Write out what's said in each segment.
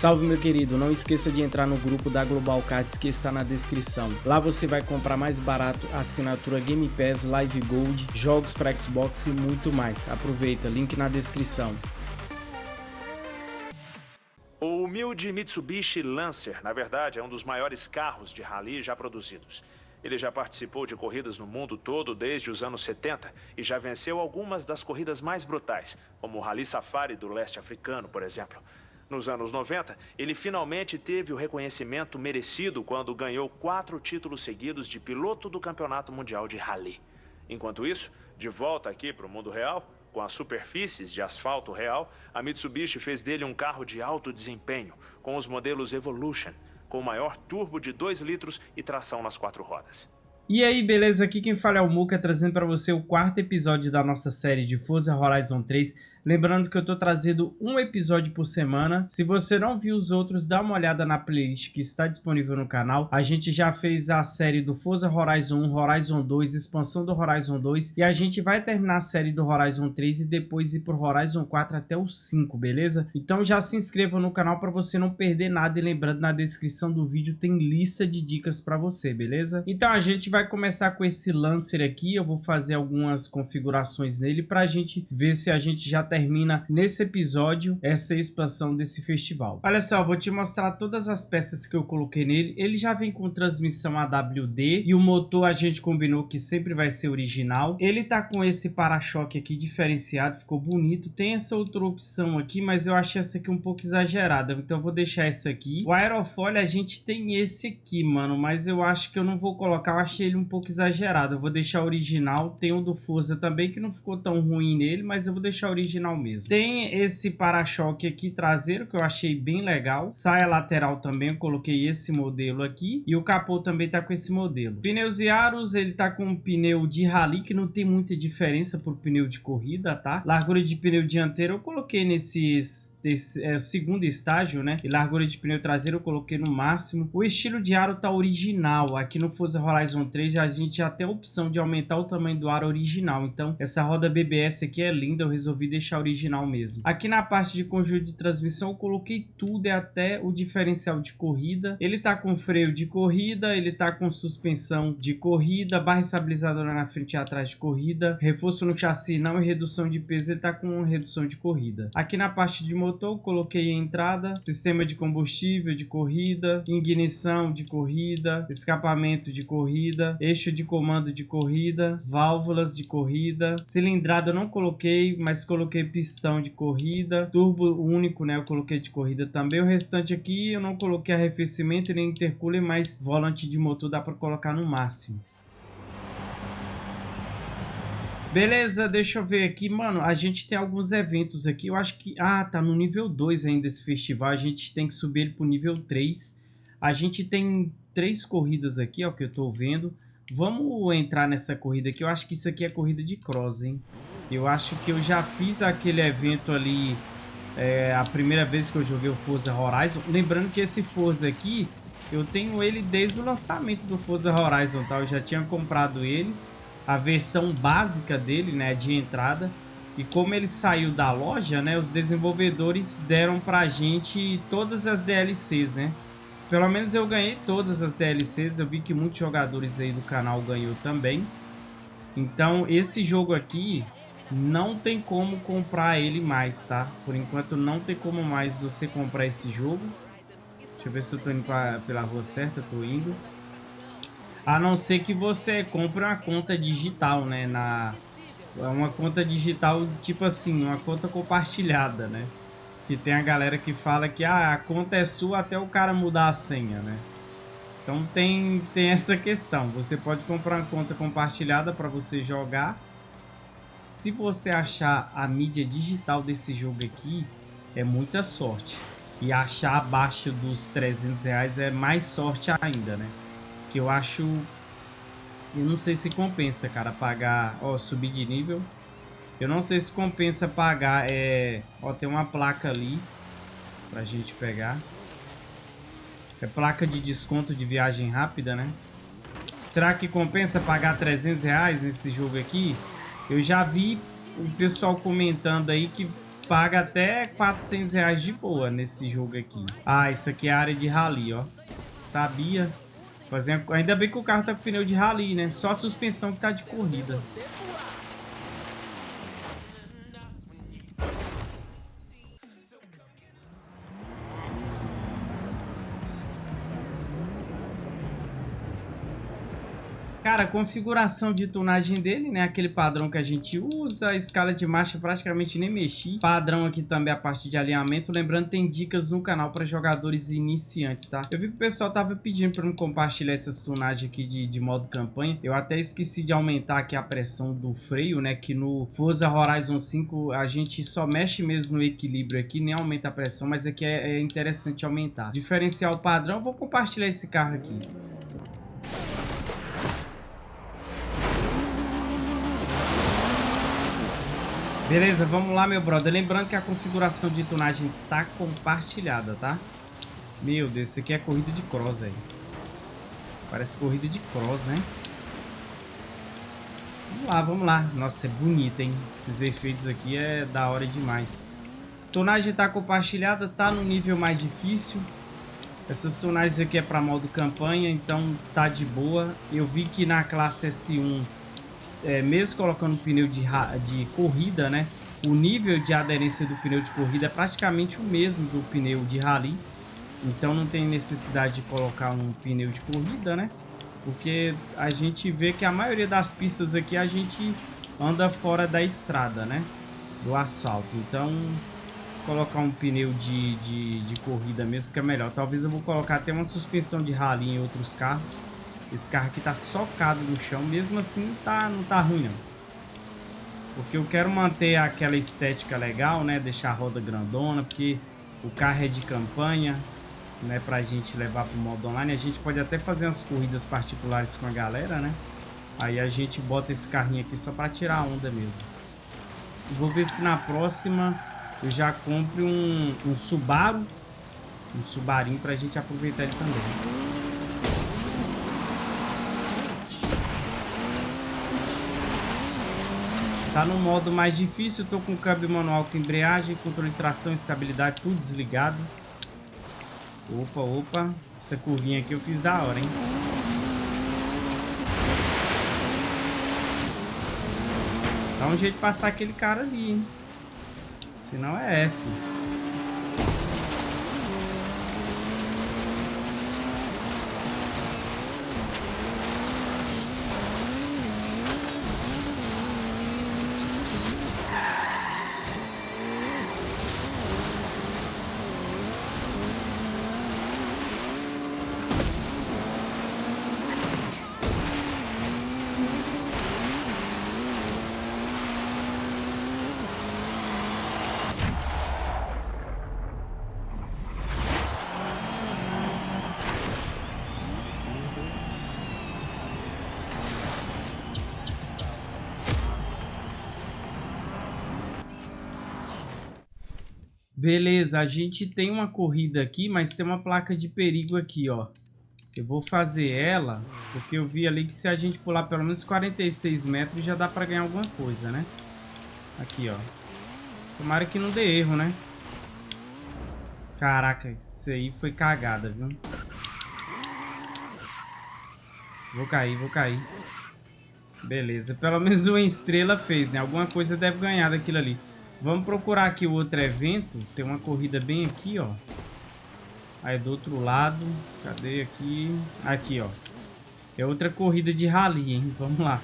Salve meu querido, não esqueça de entrar no grupo da Global Cards que está na descrição. Lá você vai comprar mais barato assinatura Game Pass, Live Gold, jogos para Xbox e muito mais. Aproveita, link na descrição. O humilde Mitsubishi Lancer, na verdade, é um dos maiores carros de rally já produzidos. Ele já participou de corridas no mundo todo desde os anos 70 e já venceu algumas das corridas mais brutais, como o Rally Safari do leste africano, por exemplo. Nos anos 90, ele finalmente teve o reconhecimento merecido quando ganhou quatro títulos seguidos de piloto do Campeonato Mundial de Rally. Enquanto isso, de volta aqui para o mundo real, com as superfícies de asfalto real, a Mitsubishi fez dele um carro de alto desempenho, com os modelos Evolution, com maior turbo de 2 litros e tração nas quatro rodas. E aí, beleza? Aqui quem fala é o Muka, trazendo para você o quarto episódio da nossa série de Forza Horizon 3, Lembrando que eu estou trazendo um episódio por semana. Se você não viu os outros, dá uma olhada na playlist que está disponível no canal. A gente já fez a série do Forza Horizon 1, Horizon 2, expansão do Horizon 2. E a gente vai terminar a série do Horizon 3 e depois ir pro Horizon 4 até o 5, beleza? Então já se inscreva no canal para você não perder nada. E lembrando, na descrição do vídeo tem lista de dicas para você, beleza? Então a gente vai começar com esse Lancer aqui. Eu vou fazer algumas configurações nele para a gente ver se a gente já termina nesse episódio essa expansão desse festival. Olha só, vou te mostrar todas as peças que eu coloquei nele. Ele já vem com transmissão AWD e o motor a gente combinou que sempre vai ser original. Ele tá com esse para-choque aqui diferenciado, ficou bonito. Tem essa outra opção aqui, mas eu achei essa aqui um pouco exagerada, então vou deixar essa aqui. O aerofólio a gente tem esse aqui, mano, mas eu acho que eu não vou colocar, eu achei ele um pouco exagerado. Eu vou deixar original. Tem o do Forza também que não ficou tão ruim nele, mas eu vou deixar original original mesmo. Tem esse para-choque aqui traseiro que eu achei bem legal. Saia lateral também, eu coloquei esse modelo aqui. E o capô também tá com esse modelo. Pneus e aros, ele tá com um pneu de rally que não tem muita diferença pro pneu de corrida, tá? Largura de pneu dianteiro eu coloquei nesse é, segundo estágio, né? E largura de pneu traseiro eu coloquei no máximo. O estilo de aro tá original. Aqui no Forza Horizon 3 a gente já tem a opção de aumentar o tamanho do aro original. Então essa roda BBS aqui é linda, eu resolvi deixar original mesmo. Aqui na parte de conjunto de transmissão eu coloquei tudo, é até o diferencial de corrida. Ele tá com freio de corrida, ele tá com suspensão de corrida, barra estabilizadora na frente e atrás de corrida, reforço no chassi não e redução de peso, ele tá com redução de corrida. Aqui na parte de motor coloquei entrada, sistema de combustível de corrida, ignição de corrida, escapamento de corrida, eixo de comando de corrida, válvulas de corrida, cilindrada eu não coloquei, mas coloquei pistão de corrida, turbo único, né, eu coloquei de corrida também. O restante aqui eu não coloquei arrefecimento nem intercooler, mas volante de motor dá para colocar no máximo. Beleza, deixa eu ver aqui. Mano, a gente tem alguns eventos aqui. Eu acho que... Ah, tá no nível 2 ainda esse festival. A gente tem que subir ele pro nível 3. A gente tem três corridas aqui, ó, que eu tô vendo. Vamos entrar nessa corrida aqui. Eu acho que isso aqui é corrida de cross, hein? Eu acho que eu já fiz aquele evento ali... É, a primeira vez que eu joguei o Forza Horizon. Lembrando que esse Forza aqui... Eu tenho ele desde o lançamento do Forza Horizon, tá? Eu já tinha comprado ele a versão básica dele, né, de entrada. E como ele saiu da loja, né, os desenvolvedores deram pra gente todas as DLCs, né? Pelo menos eu ganhei todas as DLCs, eu vi que muitos jogadores aí do canal ganhou também. Então esse jogo aqui não tem como comprar ele mais, tá? Por enquanto não tem como mais você comprar esse jogo. Deixa eu ver se eu tô indo pra, pela rua certa, tô indo. A não ser que você compre uma conta digital, né? Na, uma conta digital, tipo assim, uma conta compartilhada, né? Que tem a galera que fala que ah, a conta é sua até o cara mudar a senha, né? Então tem, tem essa questão. Você pode comprar uma conta compartilhada para você jogar. Se você achar a mídia digital desse jogo aqui, é muita sorte. E achar abaixo dos 300 reais é mais sorte ainda, né? Que eu acho... Eu não sei se compensa, cara, pagar... Ó, subir de nível. Eu não sei se compensa pagar... É... Ó, tem uma placa ali. Pra gente pegar. É placa de desconto de viagem rápida, né? Será que compensa pagar 300 reais nesse jogo aqui? Eu já vi o pessoal comentando aí que paga até 400 reais de boa nesse jogo aqui. Ah, isso aqui é área de rally, ó. Sabia. Fazendo... Ainda bem que o carro tá com pneu de rally, né? Só a suspensão que tá de corrida. Cara, a configuração de tunagem dele, né? Aquele padrão que a gente usa, a escala de marcha praticamente nem mexi. Padrão aqui também a parte de alinhamento. Lembrando, tem dicas no canal para jogadores iniciantes, tá? Eu vi que o pessoal tava pedindo para eu compartilhar essas tunagens aqui de, de modo campanha. Eu até esqueci de aumentar aqui a pressão do freio, né? Que no Forza Horizon 5 a gente só mexe mesmo no equilíbrio aqui, nem aumenta a pressão, mas aqui é, é interessante aumentar. Diferencial padrão, vou compartilhar esse carro aqui. Beleza, vamos lá, meu brother. Lembrando que a configuração de tunagem tá compartilhada, tá? Meu Deus, isso aqui é corrida de cross, aí. Parece corrida de cross, né? Vamos lá, vamos lá. Nossa, é bonito, hein? Esses efeitos aqui é da hora demais. Tonagem tá compartilhada, tá no nível mais difícil. Essas tonagens aqui é para modo campanha, então tá de boa. Eu vi que na classe S1 é, mesmo colocando pneu de, de corrida, né? O nível de aderência do pneu de corrida é praticamente o mesmo do pneu de rally. Então não tem necessidade de colocar um pneu de corrida, né? Porque a gente vê que a maioria das pistas aqui a gente anda fora da estrada, né? Do asfalto. Então colocar um pneu de, de, de corrida mesmo que é melhor. Talvez eu vou colocar até uma suspensão de rally em outros carros esse carro aqui tá socado no chão, mesmo assim tá, não tá ruim não. Porque eu quero manter aquela estética legal, né? Deixar a roda grandona, porque o carro é de campanha, né? Pra gente levar pro modo online. A gente pode até fazer umas corridas particulares com a galera, né? Aí a gente bota esse carrinho aqui só pra tirar a onda mesmo. Vou ver se na próxima eu já compre um, um Subaru. Um Subarinho pra gente aproveitar ele também. Tá no modo mais difícil, tô com câmbio manual com embreagem, controle de tração e estabilidade, tudo desligado. Opa, opa. Essa curvinha aqui eu fiz da hora, hein? Dá um jeito de passar aquele cara ali, hein? Senão é F. Beleza, a gente tem uma corrida aqui, mas tem uma placa de perigo aqui, ó. Eu vou fazer ela, porque eu vi ali que se a gente pular pelo menos 46 metros já dá pra ganhar alguma coisa, né? Aqui, ó. Tomara que não dê erro, né? Caraca, isso aí foi cagada, viu? Vou cair, vou cair. Beleza, pelo menos uma estrela fez, né? Alguma coisa deve ganhar daquilo ali. Vamos procurar aqui o outro evento. Tem uma corrida bem aqui, ó. Aí do outro lado. Cadê aqui? Aqui, ó. É outra corrida de rally, hein? Vamos lá.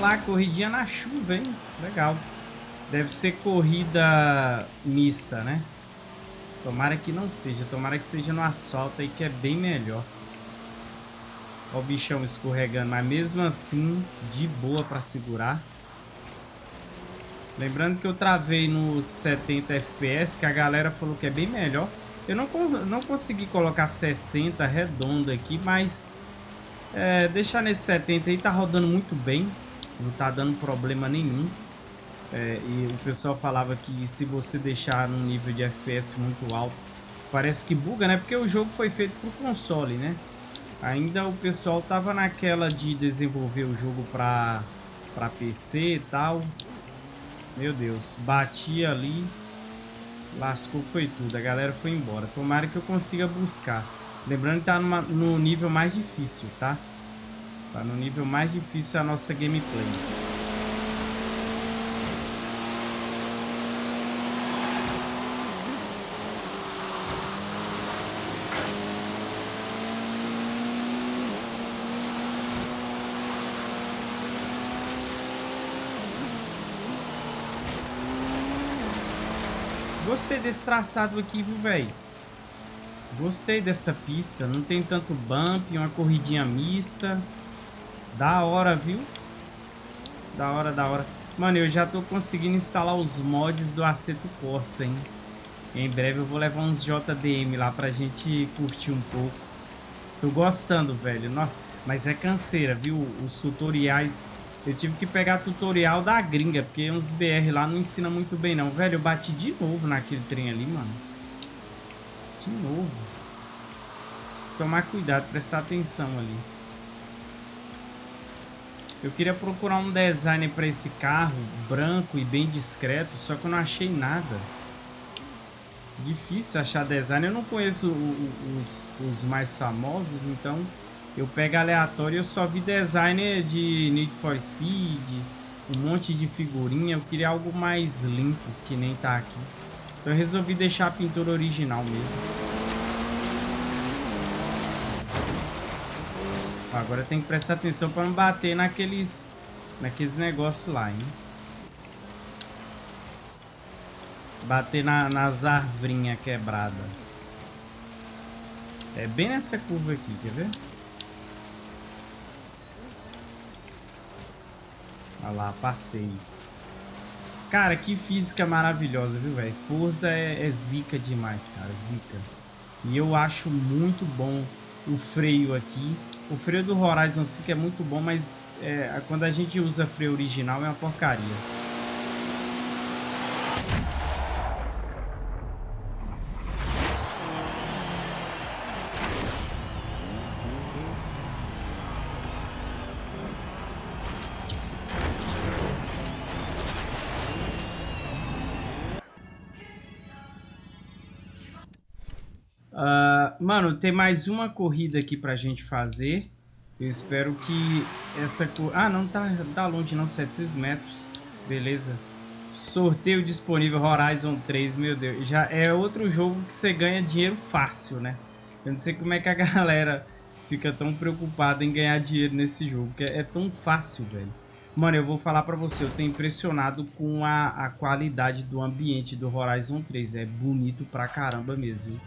Lá, corridinha na chuva, hein? Legal. Deve ser corrida mista, né? Tomara que não seja. Tomara que seja no asfalto aí, que é bem melhor. Olha o bichão escorregando. Mas mesmo assim, de boa pra segurar. Lembrando que eu travei nos 70 FPS, que a galera falou que é bem melhor. Eu não, não consegui colocar 60 redondo aqui, mas... É, deixar nesse 70 aí tá rodando muito bem. Não tá dando problema nenhum. É, e o pessoal falava que se você deixar num nível de FPS muito alto, parece que buga, né? Porque o jogo foi feito pro console, né? Ainda o pessoal tava naquela de desenvolver o jogo pra, pra PC e tal. Meu Deus, bati ali, lascou foi tudo, a galera foi embora. Tomara que eu consiga buscar. Lembrando que tá numa, no nível mais difícil, tá? Tá no nível mais difícil a nossa gameplay. Gostei desse traçado aqui, viu, velho? Gostei dessa pista. Não tem tanto bump, uma corridinha mista. Da hora, viu? Da hora, da hora. Mano, eu já tô conseguindo instalar os mods do Aceto Corsa, hein? Em breve eu vou levar uns JDM lá pra gente curtir um pouco. Tô gostando, velho. Nossa, mas é canseira, viu? Os tutoriais eu tive que pegar tutorial da gringa, porque uns BR lá não ensina muito bem não. Velho, eu bati de novo naquele trem ali, mano. De novo. Tomar cuidado, prestar atenção ali. Eu queria procurar um design para esse carro, branco e bem discreto, só que eu não achei nada. Difícil achar design. Eu não conheço os, os mais famosos, então eu pego aleatório eu só vi designer de Need for Speed, um monte de figurinha. Eu queria algo mais limpo, que nem tá aqui. Então eu resolvi deixar a pintura original mesmo. Agora tem que prestar atenção para não bater naqueles, naqueles negócios lá, hein? Bater na, nas arvrinhas quebradas. É bem nessa curva aqui, quer ver? Olha lá, passei. Cara, que física maravilhosa, viu, velho? Forza é, é zica demais, cara, zica. E eu acho muito bom o freio aqui. O freio do Horizon 5 é muito bom, mas é, quando a gente usa freio original é uma porcaria. Mano, tem mais uma corrida aqui pra gente fazer. Eu espero que essa... Ah, não tá, tá longe não, 700 metros. Beleza. Sorteio disponível Horizon 3, meu Deus. Já é outro jogo que você ganha dinheiro fácil, né? Eu não sei como é que a galera fica tão preocupada em ganhar dinheiro nesse jogo, que é, é tão fácil, velho. Mano, eu vou falar pra você, eu tô impressionado com a, a qualidade do ambiente do Horizon 3. É bonito pra caramba mesmo.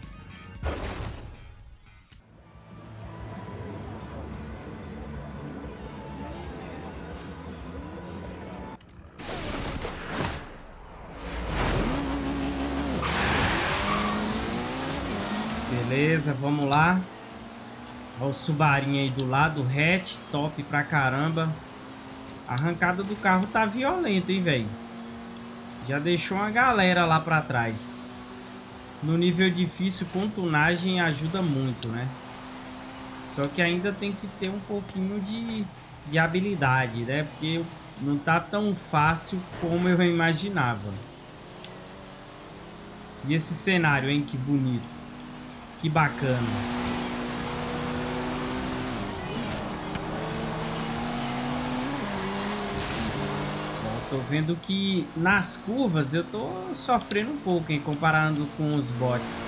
Beleza, vamos lá. Olha o Subarinho aí do lado, hatch, top pra caramba. A arrancada do carro tá violenta, hein, velho. Já deixou uma galera lá pra trás. No nível difícil, com tunagem ajuda muito, né? Só que ainda tem que ter um pouquinho de, de habilidade, né? Porque não tá tão fácil como eu imaginava. E esse cenário, hein? Que bonito. Que bacana. tô vendo que nas curvas eu tô sofrendo um pouco, em comparando com os bots.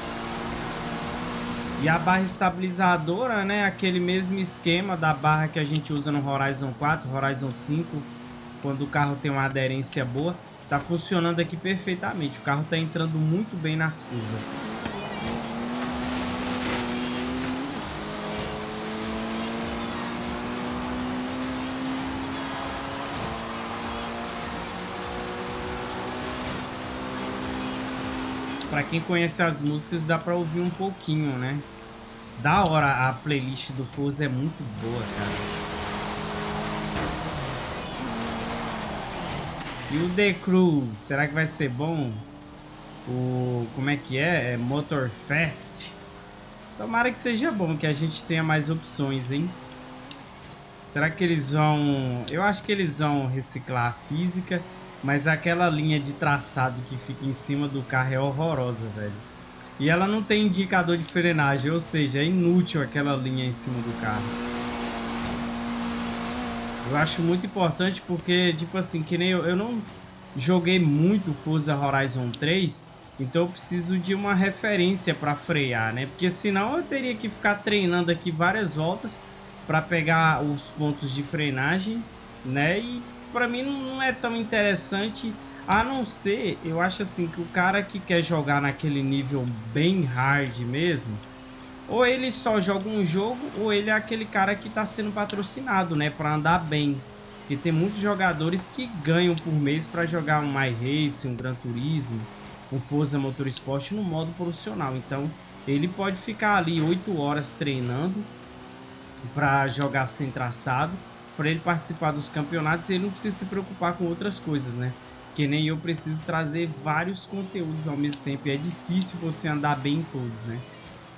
E a barra estabilizadora, né, aquele mesmo esquema da barra que a gente usa no Horizon 4, Horizon 5, quando o carro tem uma aderência boa, tá funcionando aqui perfeitamente. O carro tá entrando muito bem nas curvas. Pra quem conhece as músicas, dá pra ouvir um pouquinho, né? Da hora, a playlist do Forza é muito boa, cara. E o The Crew, será que vai ser bom? O... como é que é? É Motorfest. Tomara que seja bom, que a gente tenha mais opções, hein? Será que eles vão... Eu acho que eles vão reciclar a física, mas aquela linha de traçado que fica em cima do carro é horrorosa, velho. E ela não tem indicador de frenagem, ou seja, é inútil aquela linha em cima do carro. Eu acho muito importante porque, tipo assim, que nem eu, eu não joguei muito Forza Horizon 3, então eu preciso de uma referência para frear, né? Porque senão eu teria que ficar treinando aqui várias voltas para pegar os pontos de frenagem, né? E para mim não é tão interessante a não ser, eu acho assim, que o cara que quer jogar naquele nível bem hard mesmo, ou ele só joga um jogo, ou ele é aquele cara que está sendo patrocinado, né, para andar bem. Porque tem muitos jogadores que ganham por mês para jogar um My Race, um Gran Turismo, um Forza Motorsport no modo profissional. Então, ele pode ficar ali 8 horas treinando para jogar sem traçado, para ele participar dos campeonatos ele não precisa se preocupar com outras coisas, né? que nem eu preciso trazer vários conteúdos ao mesmo tempo. E é difícil você andar bem em todos, né?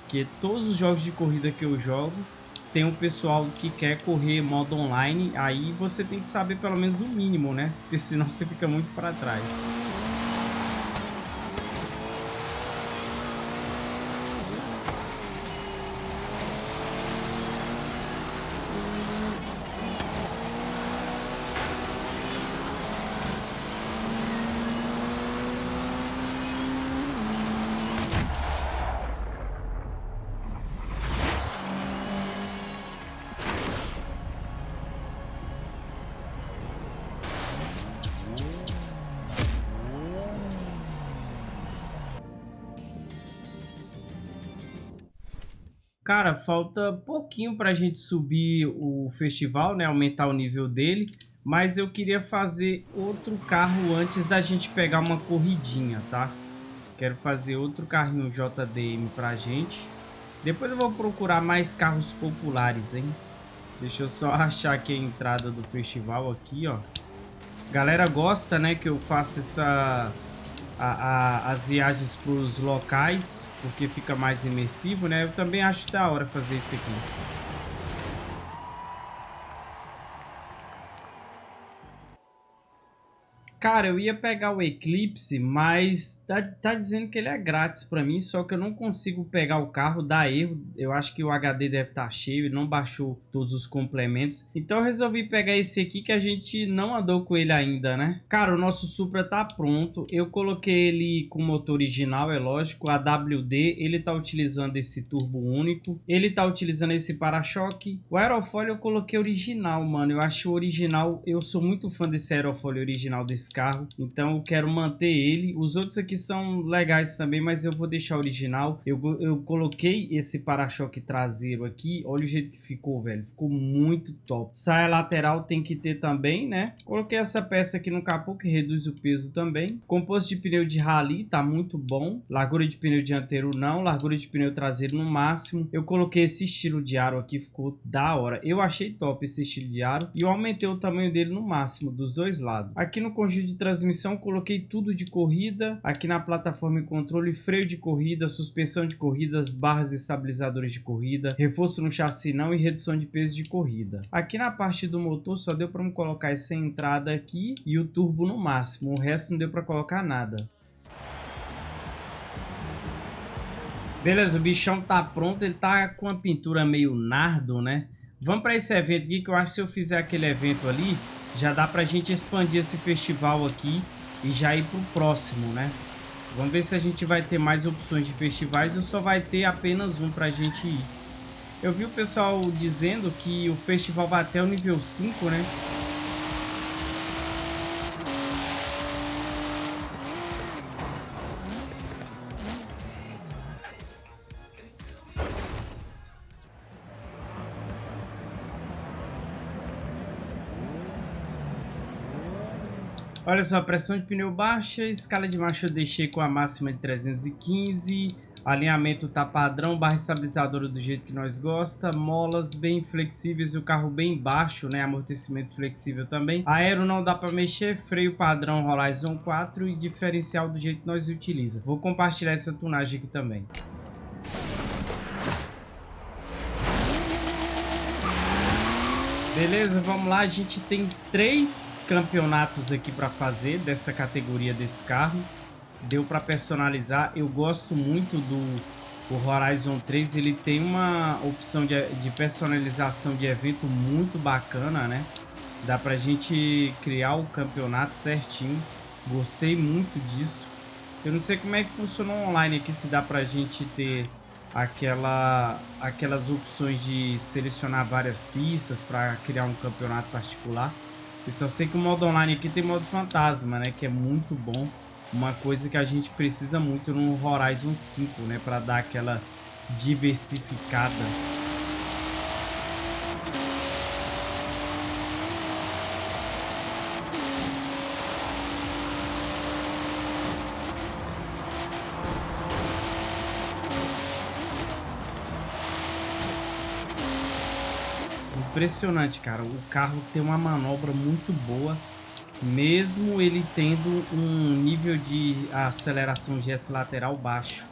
Porque todos os jogos de corrida que eu jogo tem um pessoal que quer correr modo online, aí você tem que saber pelo menos o mínimo, né? Porque senão você fica muito para trás. Cara, falta pouquinho para a gente subir o festival, né? Aumentar o nível dele. Mas eu queria fazer outro carro antes da gente pegar uma corridinha, tá? Quero fazer outro carrinho JDM pra gente. Depois eu vou procurar mais carros populares, hein? Deixa eu só achar aqui a entrada do festival aqui, ó. Galera gosta, né, que eu faça essa a, a, as viagens para os locais, porque fica mais imersivo, né? Eu também acho da hora fazer isso aqui. Cara, eu ia pegar o Eclipse, mas tá, tá dizendo que ele é grátis para mim, só que eu não consigo pegar o carro, dá erro. Eu acho que o HD deve estar tá cheio, ele não baixou todos os complementos. Então eu resolvi pegar esse aqui que a gente não andou com ele ainda, né? Cara, o nosso Supra tá pronto. Eu coloquei ele com motor original, é lógico, a WD. Ele tá utilizando esse turbo único. Ele tá utilizando esse para-choque. O aerofólio eu coloquei original, mano. Eu acho original, eu sou muito fã desse aerofólio original desse carro, então eu quero manter ele. Os outros aqui são legais também, mas eu vou deixar original. Eu, eu coloquei esse para-choque traseiro aqui, olha o jeito que ficou, velho. Ficou muito top. Saia lateral tem que ter também, né? Coloquei essa peça aqui no capô que reduz o peso também. Composto de pneu de rally, tá muito bom. Largura de pneu dianteiro não, largura de pneu traseiro no máximo. Eu coloquei esse estilo de aro aqui, ficou da hora. Eu achei top esse estilo de aro e eu aumentei o tamanho dele no máximo, dos dois lados. Aqui no conjunto de transmissão, coloquei tudo de corrida. Aqui na plataforma e controle, freio de corrida, suspensão de corridas, barras estabilizadoras de corrida, reforço no chassi não e redução de peso de corrida. Aqui na parte do motor só deu para colocar essa entrada aqui e o turbo no máximo. O resto não deu para colocar nada. Beleza, o bichão tá pronto, ele tá com a pintura meio nardo, né? Vamos para esse evento aqui, que eu acho que se eu fizer aquele evento ali, já dá pra gente expandir esse festival aqui e já ir pro próximo, né? Vamos ver se a gente vai ter mais opções de festivais ou só vai ter apenas um pra gente ir. Eu vi o pessoal dizendo que o festival vai até o nível 5, né? Olha só, pressão de pneu baixa, escala de marcha eu deixei com a máxima de 315, Alinhamento tá padrão, barra estabilizadora do jeito que nós gosta, molas bem flexíveis e o carro bem baixo, né? Amortecimento flexível também. Aero não dá para mexer, freio padrão Horizon 4 e diferencial do jeito que nós utiliza. Vou compartilhar essa tunagem aqui também. Beleza, vamos lá. A gente tem três campeonatos aqui para fazer dessa categoria desse carro deu para personalizar. Eu gosto muito do o Horizon 3, ele tem uma opção de, de personalização de evento muito bacana, né? Dá pra gente criar o campeonato certinho. Gostei muito disso. Eu não sei como é que funciona online aqui, se dá pra gente ter aquela, aquelas opções de selecionar várias pistas para criar um campeonato particular. Eu só sei que o modo online aqui tem modo fantasma, né? Que é muito bom uma coisa que a gente precisa muito no Horizon 5, né, para dar aquela diversificada. Impressionante, cara. O carro tem uma manobra muito boa mesmo ele tendo um nível de aceleração de S lateral baixo.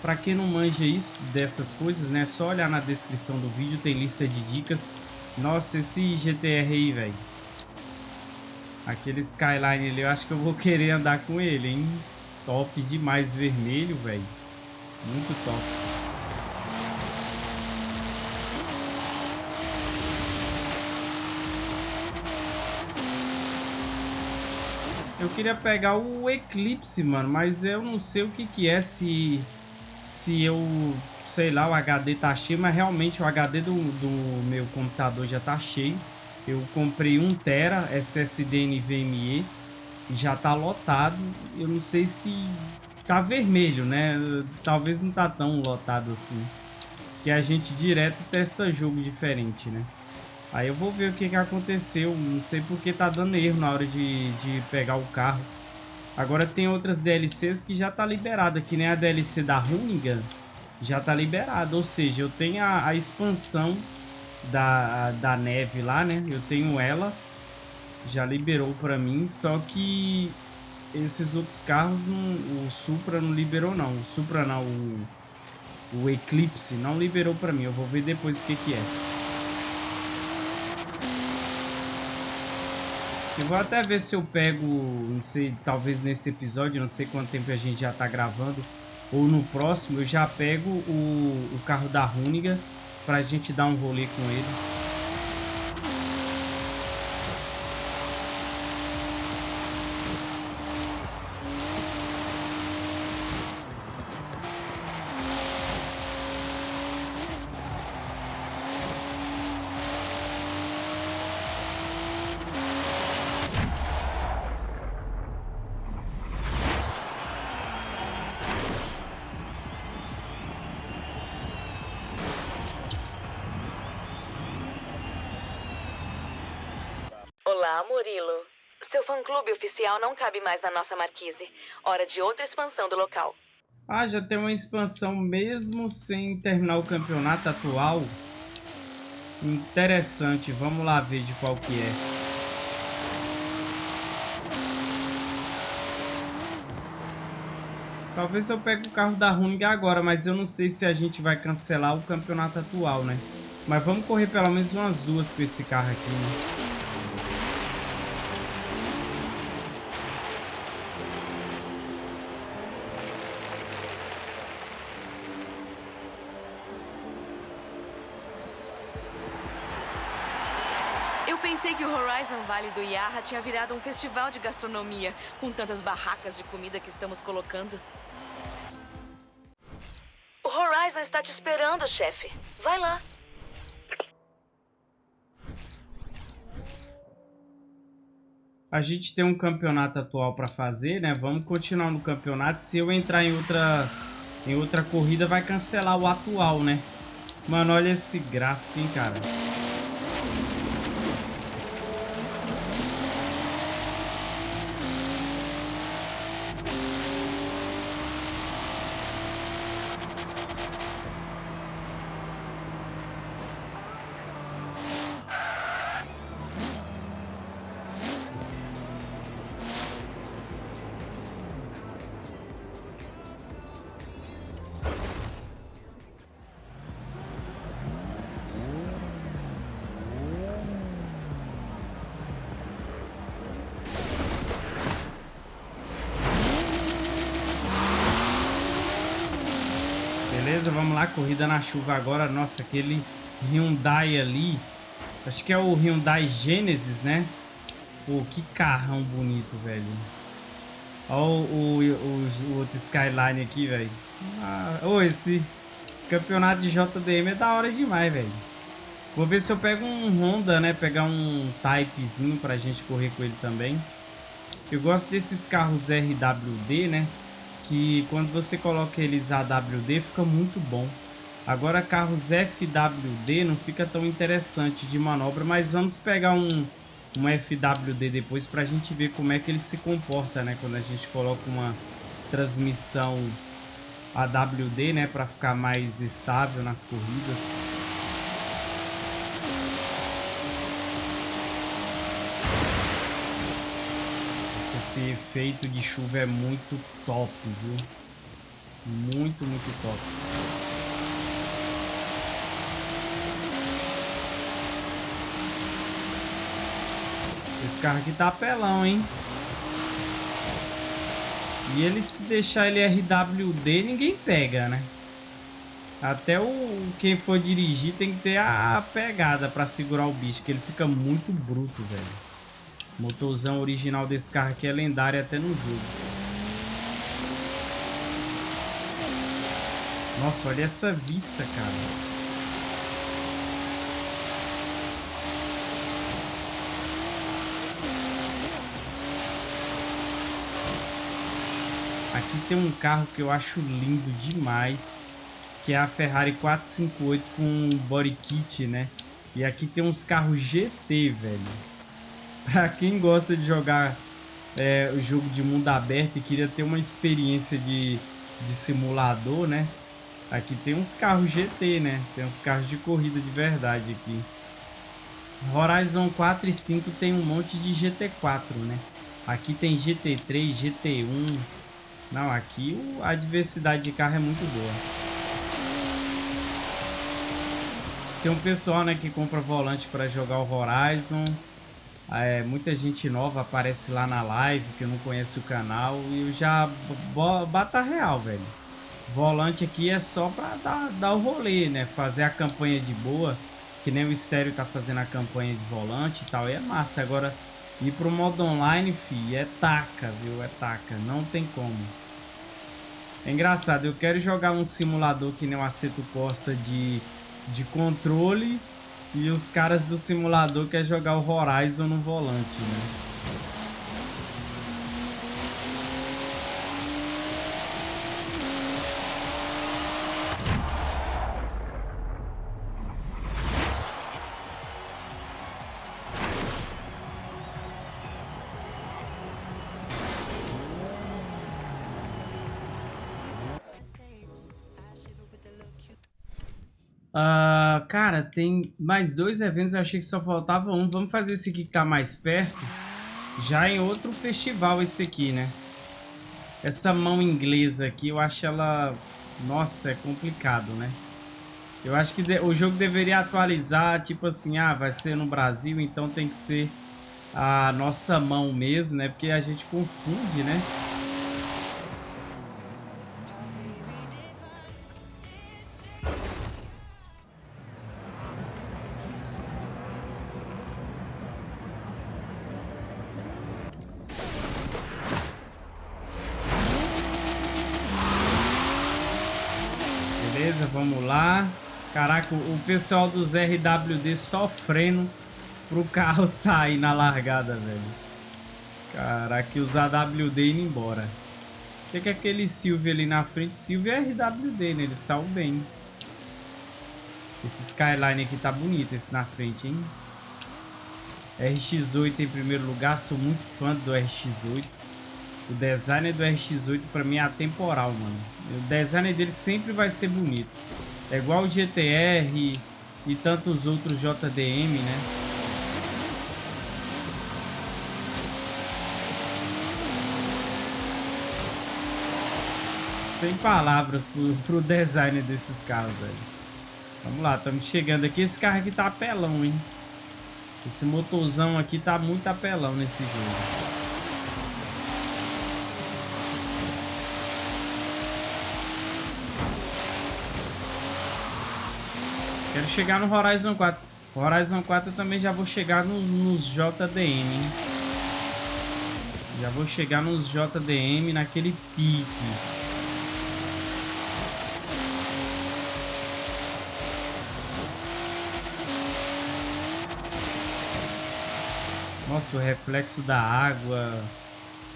Para quem não manja isso, dessas coisas, né, só olhar na descrição do vídeo, tem lista de dicas. Nossa, esse GTR aí, velho. Aquele Skyline ali, eu acho que eu vou querer andar com ele, hein. Top demais vermelho, velho. Muito top. Eu queria pegar o Eclipse, mano, mas eu não sei o que que é, se, se eu, sei lá, o HD tá cheio, mas realmente o HD do, do meu computador já tá cheio. Eu comprei 1 tera SSD NVMe já tá lotado. Eu não sei se tá vermelho, né? Talvez não tá tão lotado assim. Que a gente direto testa jogo diferente, né? Aí eu vou ver o que, que aconteceu. Não sei porque tá dando erro na hora de, de pegar o carro. Agora tem outras DLCs que já tá liberada, que nem a DLC da Runigan já tá liberada. Ou seja, eu tenho a, a expansão da, da neve lá, né? Eu tenho ela. Já liberou pra mim, só que esses outros carros, não, o Supra não liberou não. O Supra não, o, o Eclipse não liberou pra mim. Eu vou ver depois o que que é. Eu vou até ver se eu pego, não sei, talvez nesse episódio, não sei quanto tempo a gente já tá gravando, ou no próximo eu já pego o, o carro da Runiga pra gente dar um rolê com ele. Olá, Murilo. Seu fã-clube oficial não cabe mais na nossa marquise. Hora de outra expansão do local. Ah, já tem uma expansão mesmo sem terminar o campeonato atual? Interessante. Vamos lá ver de qual que é. Talvez eu pegue o carro da Runig agora, mas eu não sei se a gente vai cancelar o campeonato atual, né? Mas vamos correr pelo menos umas duas com esse carro aqui, né? Valley do Yarra tinha virado um festival de gastronomia, com tantas barracas de comida que estamos colocando. O Horizon está te esperando, chefe. Vai lá. A gente tem um campeonato atual para fazer, né? Vamos continuar no campeonato. Se eu entrar em outra, em outra corrida, vai cancelar o atual, né? Mano, olha esse gráfico, hein, cara. Corrida na chuva agora. Nossa, aquele Hyundai ali. Acho que é o Hyundai Genesis, né? Pô, que carrão bonito, velho. Olha o, o, o, o outro Skyline aqui, velho. Ah, esse campeonato de JDM é da hora demais, velho. Vou ver se eu pego um Honda, né? Pegar um Typezinho pra gente correr com ele também. Eu gosto desses carros RWD, né? Que quando você coloca eles AWD fica muito bom. Agora carros FWD não fica tão interessante de manobra, mas vamos pegar um, um FWD depois para a gente ver como é que ele se comporta, né? Quando a gente coloca uma transmissão AWD, né? Para ficar mais estável nas corridas. esse efeito de chuva é muito top, viu? Muito, muito top. Esse carro aqui tá apelão, hein? E ele se deixar ele RWD, ninguém pega, né? Até o quem for dirigir tem que ter a pegada para segurar o bicho, que ele fica muito bruto, velho. Motorzão original desse carro aqui é lendário até no jogo. Nossa, olha essa vista, cara. Aqui tem um carro que eu acho lindo demais, que é a Ferrari 458 com body kit, né? E aqui tem uns carros GT, velho. Pra quem gosta de jogar é, o jogo de mundo aberto e queria ter uma experiência de, de simulador, né? Aqui tem uns carros GT, né? Tem uns carros de corrida de verdade aqui. Horizon 4 e 5 tem um monte de GT4, né? Aqui tem GT3, GT1. Não, aqui a diversidade de carro é muito boa. Tem um pessoal, né, que compra volante para jogar o Horizon. É, muita gente nova aparece lá na live que não conhece o canal e eu já bata real, velho. Volante aqui é só pra dar, dar o rolê, né? Fazer a campanha de boa, que nem o Estéreo tá fazendo a campanha de volante e tal, e é massa. Agora, ir pro modo online, fi, é taca, viu? É taca, não tem como. É engraçado, eu quero jogar um simulador que nem o Aceto Corsa de, de controle e os caras do simulador querem jogar o Horizon no volante, né? Cara, tem mais dois eventos, eu achei que só faltava um. Vamos fazer esse aqui que tá mais perto. Já em outro festival esse aqui, né? Essa mão inglesa aqui, eu acho ela... Nossa, é complicado, né? Eu acho que o jogo deveria atualizar, tipo assim, ah, vai ser no Brasil, então tem que ser a nossa mão mesmo, né? Porque a gente confunde, né? Beleza, vamos lá. Caraca, o pessoal dos RWD sofrendo pro carro sair na largada, velho. Caraca, os AWD indo embora. O que, que é aquele Silvio ali na frente? Silvio é RWD, né? Ele saiu bem. Esse Skyline aqui tá bonito, esse na frente, hein? RX-8 em primeiro lugar, sou muito fã do RX-8. O design do RX-8 pra mim é atemporal, mano. O design dele sempre vai ser bonito. É igual o GTR e tantos outros JDM, né? Sem palavras pro, pro design desses carros, velho. Vamos lá, estamos chegando aqui. Esse carro aqui tá apelão, hein? Esse motorzão aqui tá muito apelão nesse jogo. Quero chegar no Horizon 4. Horizon 4 eu também já vou chegar nos, nos JDM? Já vou chegar nos JDM naquele pique. Nossa, o reflexo da água.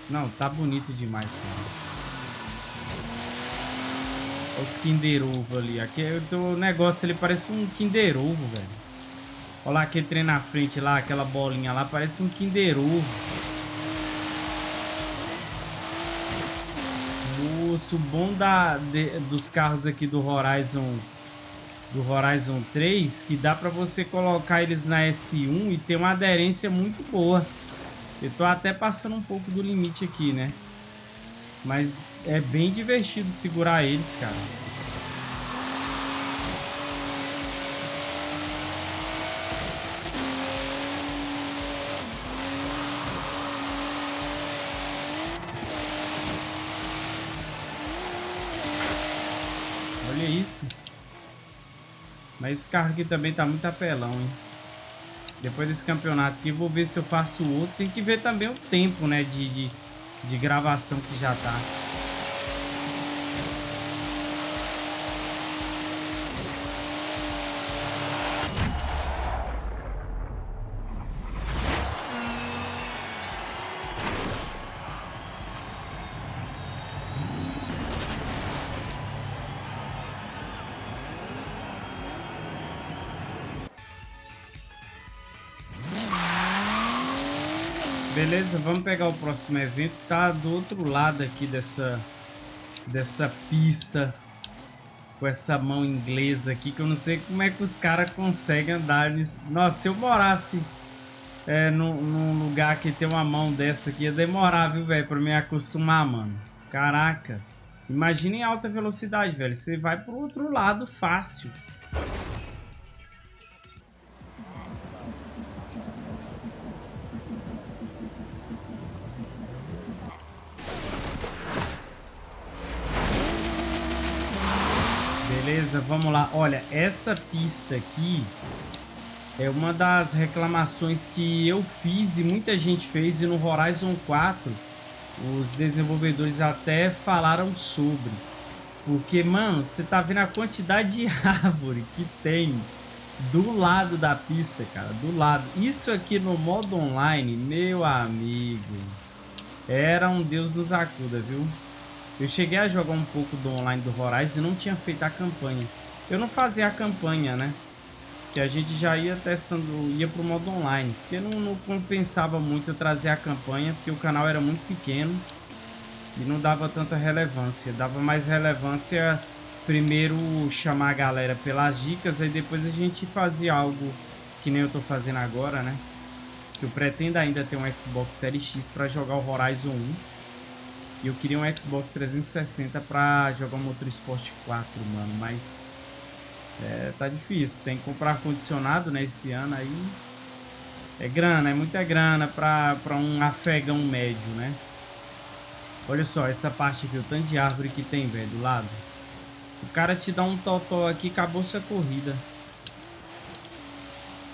Não, tá bonito demais, cara. Os Kinder Ovo ali. Aqui, o negócio ele parece um Kinder Ovo, velho. Olha lá aquele trem na frente lá, aquela bolinha lá, parece um Kinder Ovo. Moço, bom da, de, dos carros aqui do Horizon do Horizon 3 que dá para você colocar eles na S1 e ter uma aderência muito boa. Eu tô até passando um pouco do limite aqui, né? Mas é bem divertido segurar eles, cara. Olha isso. Mas esse carro aqui também tá muito apelão, hein? Depois desse campeonato aqui, vou ver se eu faço outro. Tem que ver também o tempo, né? De, de, de gravação que já tá. Beleza, vamos pegar o próximo evento. Tá do outro lado aqui dessa, dessa pista. Com essa mão inglesa aqui. Que eu não sei como é que os caras conseguem andar nisso. Nossa, se eu morasse é, num, num, lugar que tem uma mão dessa aqui, ia demorar, viu, velho? Pra me acostumar, mano. Caraca. Imagina em alta velocidade, velho. Você vai pro outro lado fácil. Beleza, vamos lá. Olha, essa pista aqui é uma das reclamações que eu fiz e muita gente fez. E no Horizon 4, os desenvolvedores até falaram sobre. Porque, mano, você tá vendo a quantidade de árvore que tem do lado da pista, cara. Do lado. Isso aqui no modo online, meu amigo, era um Deus nos acuda, viu? Eu cheguei a jogar um pouco do online do Horizon e não tinha feito a campanha. Eu não fazia a campanha, né? Que a gente já ia testando, ia pro modo online. Porque não, não compensava muito eu trazer a campanha, porque o canal era muito pequeno. E não dava tanta relevância. Dava mais relevância primeiro chamar a galera pelas dicas, aí depois a gente fazia algo que nem eu tô fazendo agora, né? Que eu pretendo ainda ter um Xbox Series X para jogar o Horizon 1 e eu queria um Xbox 360 pra jogar o Motor Sport 4, mano. Mas é, tá difícil. Tem que comprar ar-condicionado né, esse ano aí. É grana, é muita grana pra, pra um afegão médio, né? Olha só, essa parte aqui, o tanto de árvore que tem, velho, do lado. O cara te dá um totó aqui, acabou sua corrida.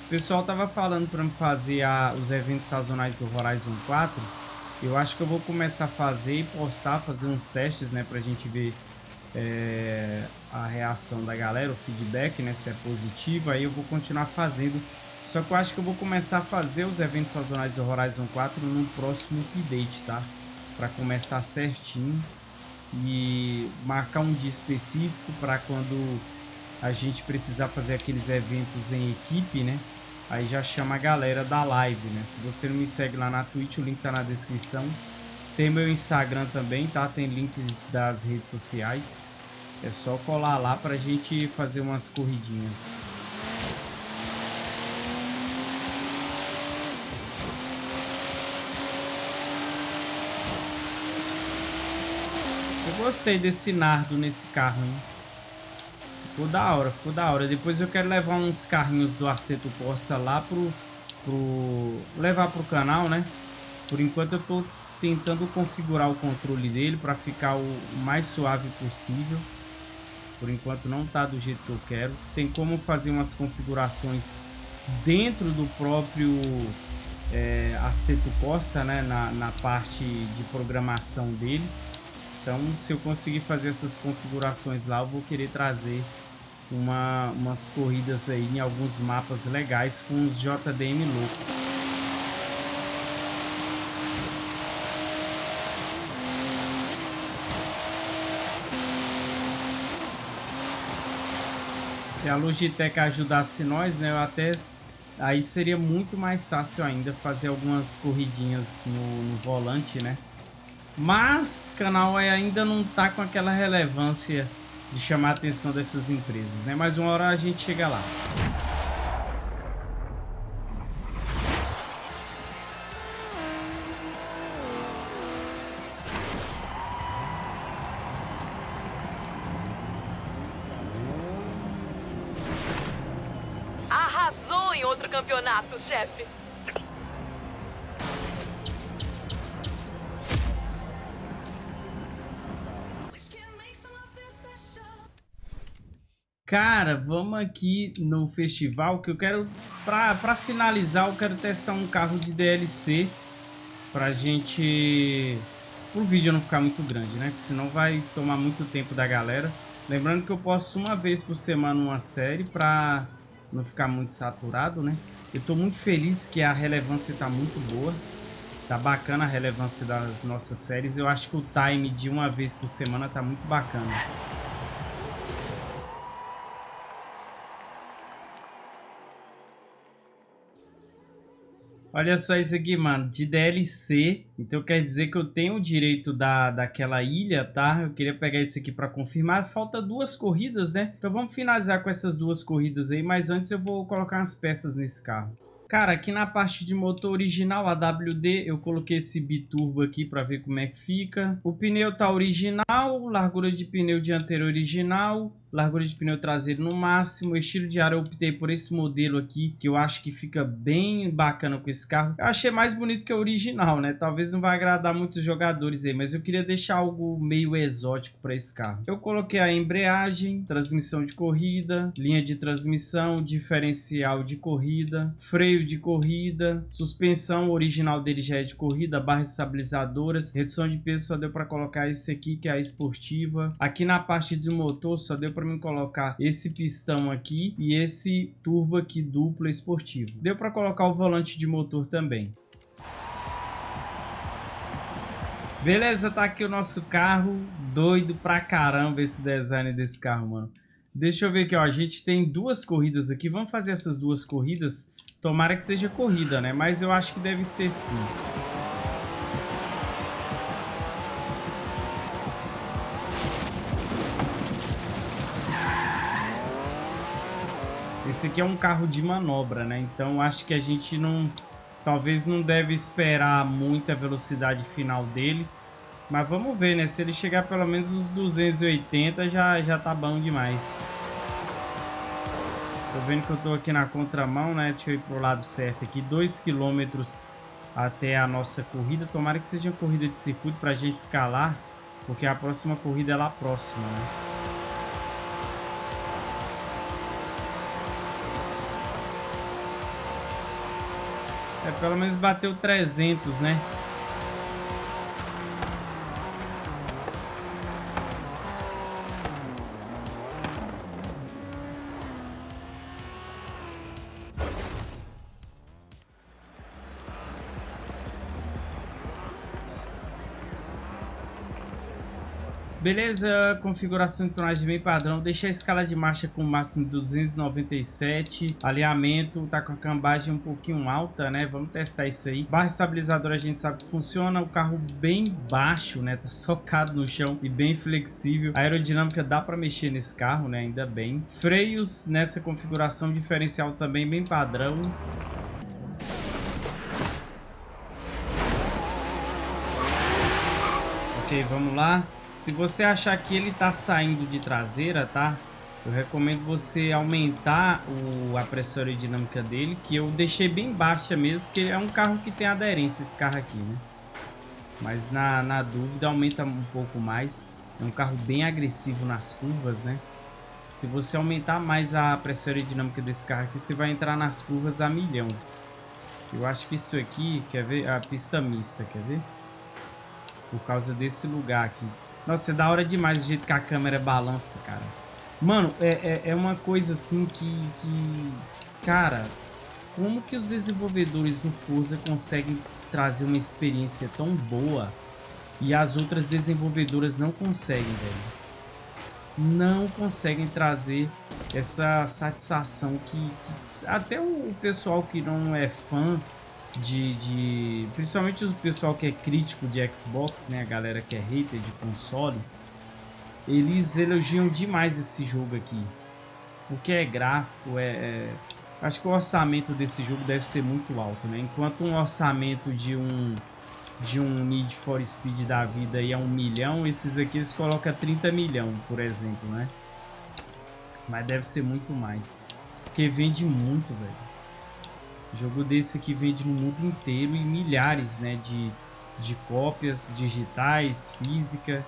O pessoal tava falando pra me fazer a, os eventos sazonais do Horizon 4 eu acho que eu vou começar a fazer e postar, fazer uns testes, né, pra gente ver é, a reação da galera, o feedback, né, se é positivo, aí eu vou continuar fazendo. Só que eu acho que eu vou começar a fazer os eventos sazonais do Horizon 4 no próximo update, tá? Pra começar certinho e marcar um dia específico para quando a gente precisar fazer aqueles eventos em equipe, né? Aí já chama a galera da live, né? Se você não me segue lá na Twitch, o link tá na descrição. Tem meu Instagram também, tá? Tem links das redes sociais. É só colar lá pra gente fazer umas corridinhas. Eu gostei desse nardo nesse carro, hein? Ficou da hora, ficou da hora. Depois eu quero levar uns carrinhos do Aceto Corsa lá pro, pro... Levar pro canal, né? Por enquanto eu tô tentando configurar o controle dele para ficar o mais suave possível. Por enquanto não está do jeito que eu quero. Tem como fazer umas configurações dentro do próprio é, Aceto Corsa, né, na, na parte de programação dele. Então, se eu conseguir fazer essas configurações lá, eu vou querer trazer uma, umas corridas aí em alguns mapas legais com os JDM louco. Se a Logitech ajudasse nós, né, eu até aí seria muito mais fácil ainda fazer algumas corridinhas no, no volante, né? Mas canal ainda não tá com aquela relevância de chamar a atenção dessas empresas, né? Mas uma hora a gente chega lá. Cara, vamos aqui no festival que eu quero, pra, pra finalizar, eu quero testar um carro de DLC pra gente, o vídeo não ficar muito grande, né? Que senão vai tomar muito tempo da galera. Lembrando que eu posto uma vez por semana uma série pra não ficar muito saturado, né? Eu estou muito feliz que a relevância está muito boa. Tá bacana a relevância das nossas séries. Eu acho que o time de uma vez por semana tá muito bacana. Olha só isso aqui, mano, de DLC. Então quer dizer que eu tenho o direito da, daquela ilha, tá? Eu queria pegar isso aqui para confirmar. Falta duas corridas, né? Então vamos finalizar com essas duas corridas aí. Mas antes eu vou colocar umas peças nesse carro. Cara, aqui na parte de motor original, AWD, eu coloquei esse biturbo aqui para ver como é que fica. O pneu tá original, largura de pneu dianteiro original, largura de pneu traseiro no máximo, estilo de ar eu optei por esse modelo aqui, que eu acho que fica bem bacana com esse carro. Eu achei mais bonito que o original, né? Talvez não vai agradar muitos jogadores aí, mas eu queria deixar algo meio exótico para esse carro. Eu coloquei a embreagem, transmissão de corrida, linha de transmissão, diferencial de corrida, freio de corrida, suspensão original dele já é de corrida, barras estabilizadoras, redução de peso só deu para colocar esse aqui que é a esportiva. Aqui na parte do motor só deu para para mim colocar esse pistão aqui e esse turbo aqui duplo esportivo. Deu para colocar o volante de motor também. Beleza, tá aqui o nosso carro. Doido pra caramba esse design desse carro, mano. Deixa eu ver aqui, ó. A gente tem duas corridas aqui. Vamos fazer essas duas corridas. Tomara que seja corrida, né? Mas eu acho que deve ser sim. Esse aqui é um carro de manobra, né? Então acho que a gente não... Talvez não deve esperar muita velocidade final dele. Mas vamos ver, né? Se ele chegar pelo menos uns 280 já, já tá bom demais. Tô vendo que eu tô aqui na contramão, né? Deixa eu ir pro lado certo aqui. 2 km até a nossa corrida. Tomara que seja uma corrida de circuito pra gente ficar lá. Porque a próxima corrida é lá próxima, né? É, pelo menos bateu 300, né? Beleza, configuração de tonagem bem padrão. Deixei a escala de marcha com o máximo de 297. Alinhamento tá com a cambagem um pouquinho alta, né? Vamos testar isso aí. Barra estabilizadora a gente sabe que funciona. O carro bem baixo, né? Tá socado no chão e bem flexível. A aerodinâmica dá para mexer nesse carro, né? Ainda bem. Freios nessa configuração diferencial também bem padrão. Ok, vamos lá. Se você achar que ele está saindo de traseira, tá? Eu recomendo você aumentar o, a pressão aerodinâmica dele, que eu deixei bem baixa mesmo, que é um carro que tem aderência, esse carro aqui, né? Mas na, na dúvida aumenta um pouco mais. É um carro bem agressivo nas curvas, né? Se você aumentar mais a pressão aerodinâmica desse carro aqui, você vai entrar nas curvas a milhão. Eu acho que isso aqui, quer ver? A pista mista, quer ver? Por causa desse lugar aqui. Nossa, é da hora demais o jeito que a câmera balança, cara. Mano, é, é, é uma coisa assim que, que... Cara, como que os desenvolvedores do Forza conseguem trazer uma experiência tão boa e as outras desenvolvedoras não conseguem, velho? não conseguem trazer essa satisfação que, que até o pessoal que não é fã de, de, principalmente o pessoal que é crítico de Xbox, né, a galera que é hater de console, eles elogiam demais esse jogo aqui, porque é gráfico, é, é acho que o orçamento desse jogo deve ser muito alto, né? Enquanto um orçamento de um de um Need for Speed da vida aí a um milhão, esses aqui eles colocam 30 milhão, por exemplo, né? Mas deve ser muito mais. Porque vende muito, velho. Jogo desse aqui vende no mundo inteiro e milhares, né? De, de cópias digitais, física.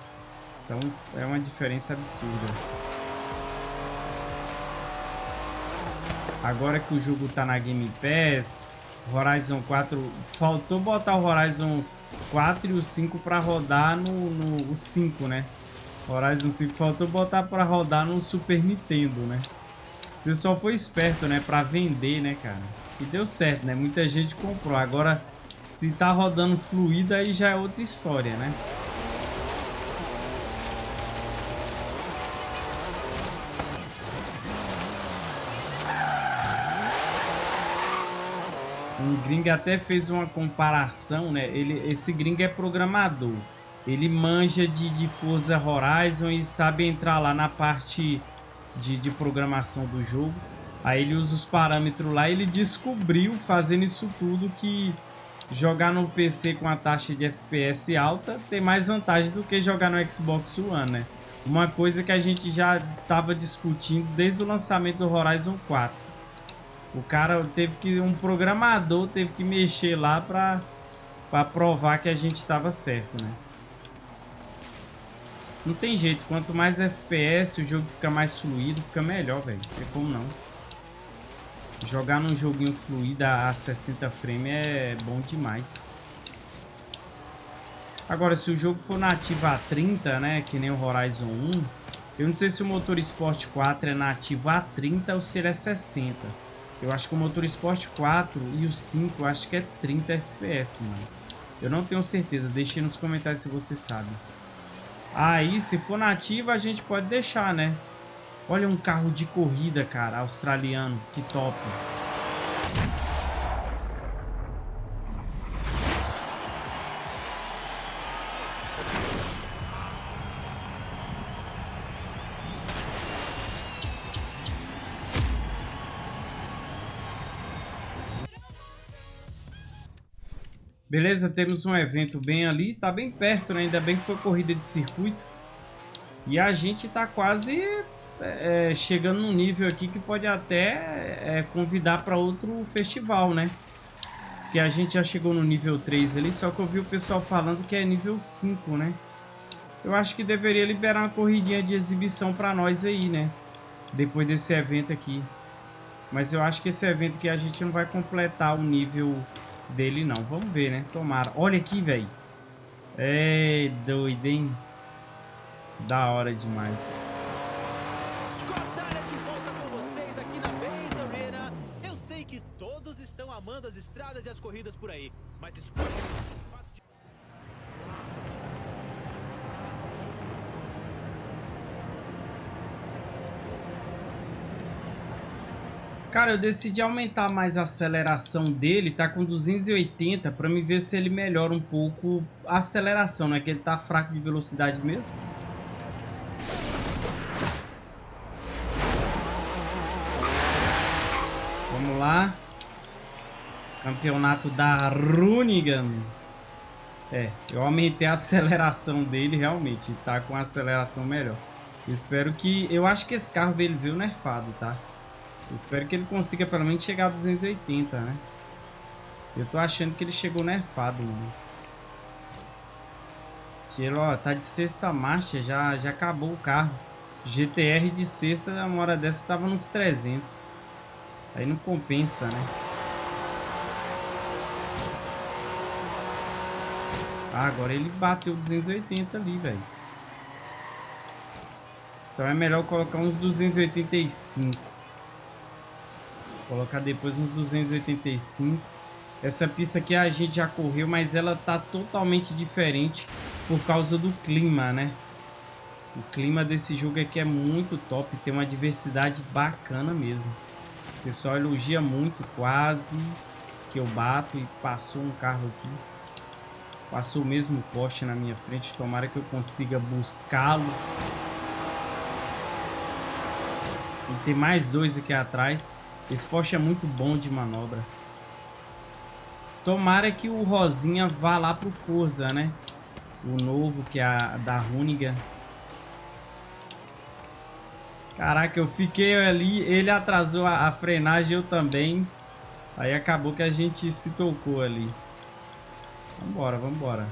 Então é uma diferença absurda. Agora que o jogo tá na Game Pass, Horizon 4, faltou botar o Horizon 4 e o 5 para rodar no, no o 5, né? Horizon 5 faltou botar para rodar no Super Nintendo, né? O pessoal foi esperto, né? Para vender, né, cara? E deu certo, né? Muita gente comprou. Agora, se tá rodando fluido, aí já é outra história, né? Um gringo até fez uma comparação, né? Ele, esse gringo é programador. Ele manja de, de Forza Horizon e sabe entrar lá na parte de, de programação do jogo. Aí ele usa os parâmetros lá e ele descobriu, fazendo isso tudo, que jogar no PC com a taxa de FPS alta tem mais vantagem do que jogar no Xbox One, né? Uma coisa que a gente já estava discutindo desde o lançamento do Horizon 4. O cara teve que... Um programador teve que mexer lá pra, pra provar que a gente estava certo, né? Não tem jeito. Quanto mais FPS, o jogo fica mais fluido, fica melhor, velho. Tem como não. Jogar num joguinho fluido a 60 frames é bom demais. Agora, se o jogo for nativo a 30, né, que nem o Horizon 1, eu não sei se o Motor Sport 4 é nativo a 30 ou se ele é 60. Eu acho que o Motor Sport 4 e o 5 eu acho que é 30 FPS, mano. Eu não tenho certeza. Deixe nos comentários se você sabe. Aí, se for nativo, a gente pode deixar, né? Olha um carro de corrida, cara, australiano. Que top. Beleza, temos um evento bem ali, tá bem perto, né? Ainda bem que foi corrida de circuito. E a gente tá quase é, chegando num nível aqui que pode até é, convidar para outro festival, né? Que a gente já chegou no nível 3 ali, só que eu vi o pessoal falando que é nível 5, né? Eu acho que deveria liberar uma corridinha de exibição para nós aí, né? Depois desse evento aqui. Mas eu acho que esse evento aqui a gente não vai completar o nível dele não. Vamos ver, né? Tomara. Olha aqui, velho. É doido, hein? Da hora demais. As estradas e as corridas por aí, mas escolha Cara, eu decidi aumentar mais a aceleração dele, tá com 280, pra me ver se ele melhora um pouco a aceleração, né? Que ele tá fraco de velocidade mesmo. Campeonato da Runigan. É, eu aumentei a aceleração dele realmente, tá com aceleração melhor. espero que... Eu acho que esse carro veio, veio nerfado, tá? Espero que ele consiga pelo menos chegar a 280, né? Eu tô achando que ele chegou nerfado, mano. Que ele, ó, tá de sexta marcha, já, já acabou o carro. GTR de sexta, uma hora dessa tava nos 300. Aí não compensa, né? Ah, agora ele bateu 280 ali, velho. Então é melhor colocar uns 285. Colocar depois uns 285. Essa pista aqui a gente já correu, mas ela tá totalmente diferente por causa do clima, né? O clima desse jogo aqui é muito top, tem uma diversidade bacana mesmo. O pessoal elogia muito, quase que eu bato e passou um carro aqui. Passou o mesmo poste na minha frente. Tomara que eu consiga buscá-lo. E tem mais dois aqui atrás. Esse poste é muito bom de manobra. Tomara que o Rosinha vá lá pro Forza, né? O novo, que é a da Runiga. Caraca, eu fiquei ali, ele atrasou a, a frenagem, eu também. Aí acabou que a gente se tocou ali. Vambora, vambora.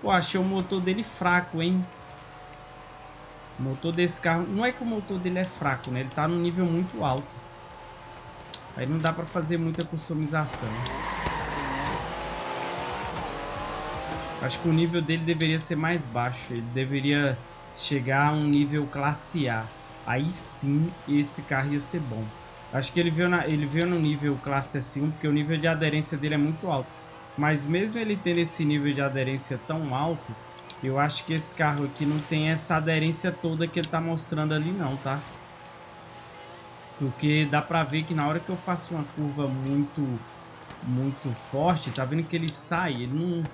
Pô, achei o motor dele fraco, hein? O motor desse carro... Não é que o motor dele é fraco, né? Ele tá num nível muito alto. Aí não dá pra fazer muita customização. Acho que o nível dele deveria ser mais baixo. Ele deveria chegar a um nível classe A. Aí sim, esse carro ia ser bom. Acho que ele veio, na, ele veio no nível classe S1, porque o nível de aderência dele é muito alto. Mas mesmo ele tendo esse nível de aderência tão alto, eu acho que esse carro aqui não tem essa aderência toda que ele tá mostrando ali não, tá? Porque dá pra ver que na hora que eu faço uma curva muito, muito forte, tá vendo que ele sai, ele não...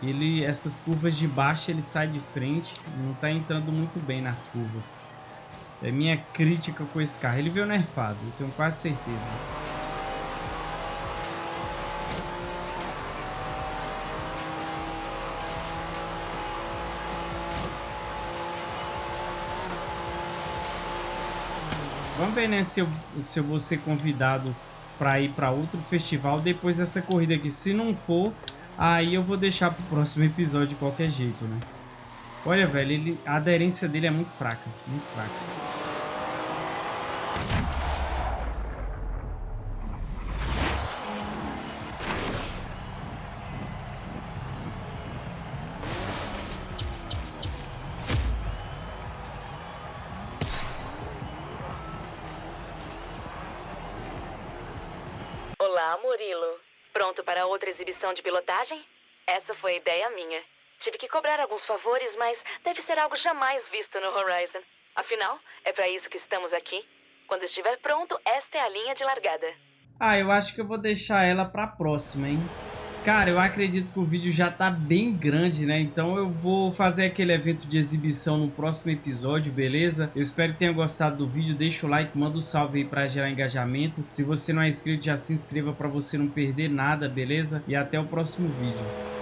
Ele, essas curvas de baixo, ele sai de frente, não tá entrando muito bem nas curvas. É minha crítica com esse carro. Ele veio nerfado, eu tenho quase certeza. Vamos ver, né, se eu, se eu vou ser convidado para ir para outro festival depois dessa corrida aqui. Se não for, aí eu vou deixar pro próximo episódio de qualquer jeito, né? Olha, velho, ele, a aderência dele é muito fraca, muito fraca. Foi ideia minha. Tive que cobrar alguns favores, mas deve ser algo jamais visto no Horizon. Afinal, é para isso que estamos aqui. Quando estiver pronto, esta é a linha de largada. Ah, eu acho que eu vou deixar ela para a próxima, hein? Cara, eu acredito que o vídeo já tá bem grande, né? Então eu vou fazer aquele evento de exibição no próximo episódio, beleza? Eu espero que tenha gostado do vídeo. Deixa o like, manda um salve aí pra gerar engajamento. Se você não é inscrito, já se inscreva pra você não perder nada, beleza? E até o próximo vídeo.